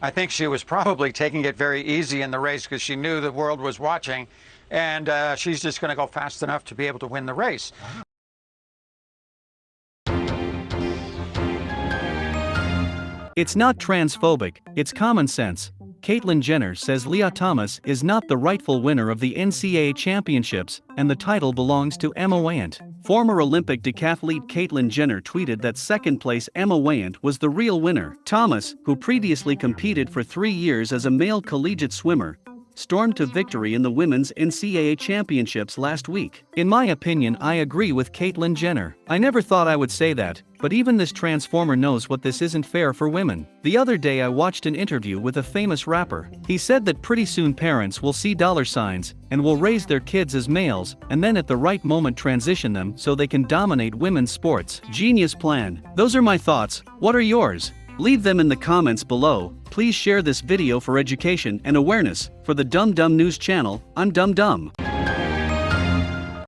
I think she was probably taking it very easy in the race because she knew the world was watching, and uh, she's just going to go fast enough to be able to win the race. It's not transphobic, it's common sense. Caitlyn Jenner says Lia Thomas is not the rightful winner of the NCAA championships, and the title belongs to Emma Weyant. Former Olympic decathlete Caitlyn Jenner tweeted that second place Emma Weyant was the real winner. Thomas, who previously competed for three years as a male collegiate swimmer, stormed to victory in the women's NCAA championships last week. In my opinion, I agree with Caitlyn Jenner. I never thought I would say that, but even this transformer knows what this isn't fair for women. The other day I watched an interview with a famous rapper. He said that pretty soon parents will see dollar signs and will raise their kids as males and then at the right moment transition them so they can dominate women's sports. Genius plan. Those are my thoughts. What are yours? Leave them in the comments below. Please share this video for education and awareness. For the Dumb Dumb News channel, I'm Dumb Dumb.